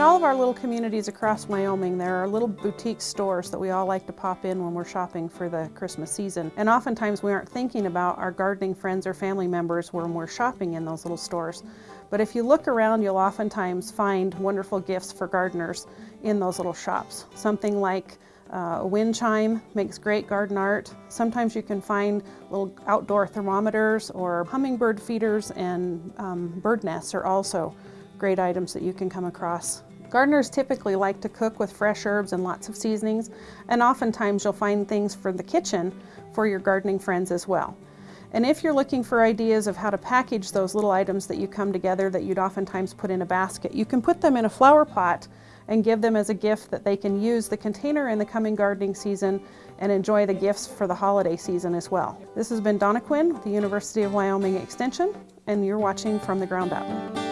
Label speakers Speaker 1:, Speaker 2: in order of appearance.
Speaker 1: all of our little communities across Wyoming, there are little boutique stores that we all like to pop in when we're shopping for the Christmas season. And oftentimes we aren't thinking about our gardening friends or family members when we're shopping in those little stores. But if you look around, you'll oftentimes find wonderful gifts for gardeners in those little shops. Something like uh, a wind chime makes great garden art. Sometimes you can find little outdoor thermometers or hummingbird feeders and um, bird nests are also great items that you can come across. Gardeners typically like to cook with fresh herbs and lots of seasonings, and oftentimes you'll find things for the kitchen for your gardening friends as well. And if you're looking for ideas of how to package those little items that you come together that you'd oftentimes put in a basket, you can put them in a flower pot and give them as a gift that they can use the container in the coming gardening season and enjoy the gifts for the holiday season as well. This has been Donna Quinn the University of Wyoming Extension, and you're watching From the Ground Up.